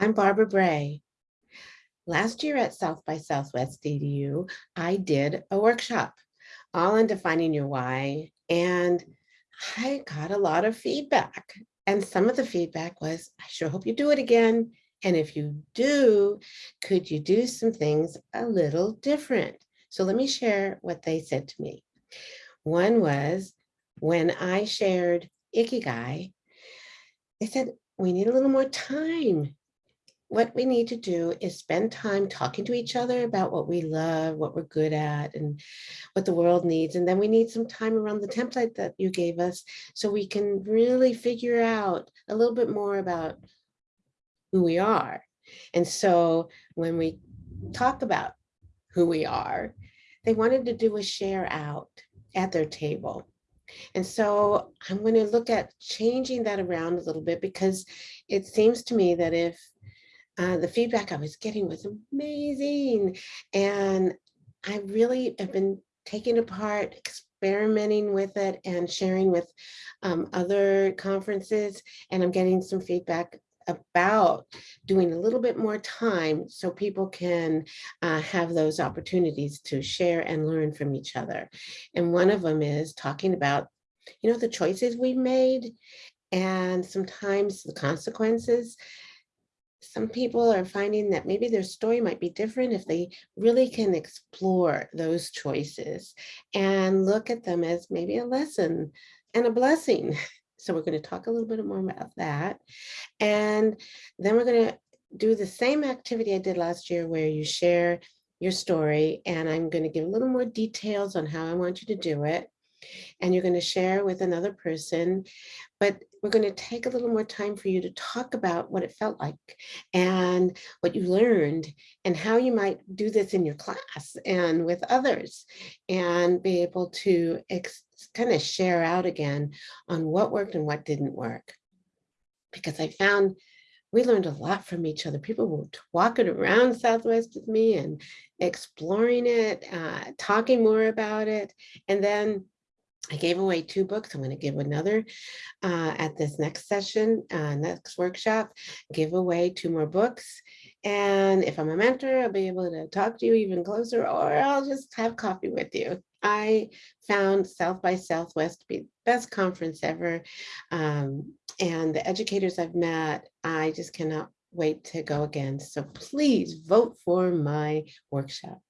I'm Barbara Bray. Last year at South by Southwest EDU, I did a workshop all on defining your why, and I got a lot of feedback. And some of the feedback was, I sure hope you do it again. And if you do, could you do some things a little different? So let me share what they said to me. One was when I shared Ikigai, they said, we need a little more time what we need to do is spend time talking to each other about what we love, what we're good at, and what the world needs. And then we need some time around the template that you gave us so we can really figure out a little bit more about who we are. And so when we talk about who we are, they wanted to do a share out at their table. And so I'm going to look at changing that around a little bit because it seems to me that if uh, the feedback I was getting was amazing. And I really have been taking apart, experimenting with it and sharing with um, other conferences. And I'm getting some feedback about doing a little bit more time so people can uh, have those opportunities to share and learn from each other. And one of them is talking about, you know, the choices we've made and sometimes the consequences some people are finding that maybe their story might be different if they really can explore those choices and look at them as maybe a lesson and a blessing. So we're going to talk a little bit more about that. And then we're going to do the same activity I did last year where you share your story and I'm going to give a little more details on how I want you to do it and you're going to share with another person, but we're going to take a little more time for you to talk about what it felt like and what you learned and how you might do this in your class and with others and be able to kind of share out again on what worked and what didn't work. Because I found we learned a lot from each other. People were walking around Southwest with me and exploring it, uh, talking more about it. And then I gave away two books. I'm going to give another uh, at this next session, uh, next workshop, give away two more books. And if I'm a mentor, I'll be able to talk to you even closer, or I'll just have coffee with you. I found South by Southwest to be the best conference ever. Um, and the educators I've met, I just cannot wait to go again. So please vote for my workshop.